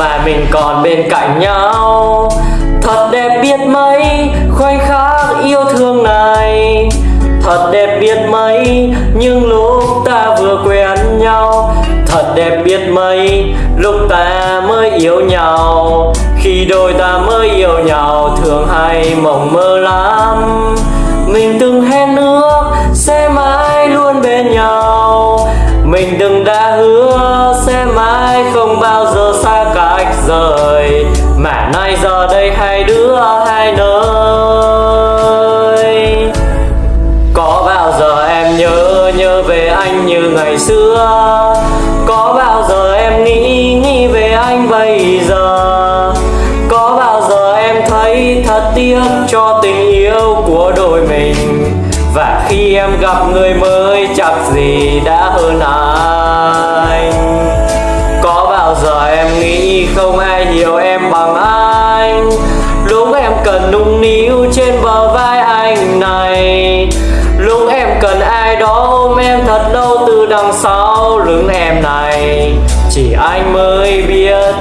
mà mình còn bên cạnh nhau. Thật đẹp biết mấy, khoảnh khắc yêu thương này. Thật đẹp biết mấy, những lúc ta vừa quen nhau. Thật đẹp biết mấy, lúc ta mới yêu nhau. Khi đôi ta mới yêu nhau, thường hay mộng mơ lắm. Mình từng hẹn ước, sẽ mãi luôn bên nhau. Mình từng đã hứa, sẽ mãi không bao rời. Mà nay giờ đây hai đứa hai nơi. Có bao giờ em nhớ nhớ về anh như ngày xưa? Có bao giờ em nghĩ nghĩ về anh bây giờ? Có bao giờ em thấy thật tiếc cho tình yêu của đôi mình? Và khi em gặp người mới, chắc gì đã hơn ai? Đằng sau lưng em này. Chỉ anh mới biết,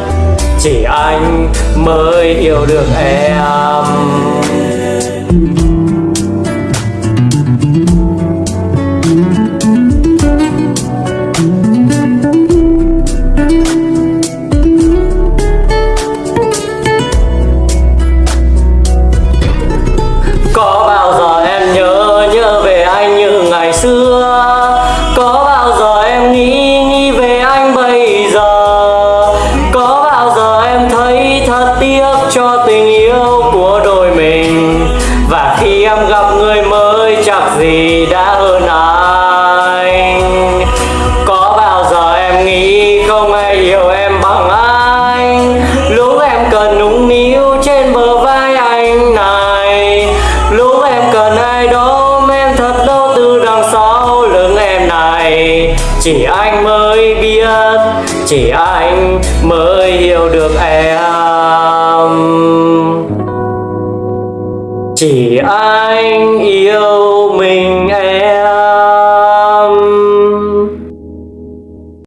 chỉ anh mới hiểu được em. Cho tình yêu của đôi mình. Và khi em gặp người mới chắc gì đã hơn anh Có bao giờ em nghĩ không ai hiểu em bằng anh Lúc em cần nũng níu trên bờ vai anh này. Lúc em cần ai đó em thật đâu từ đằng sau lưng em này. Chỉ anh mới biết, chỉ anh mới hiểu được em chỉ anh yêu mình.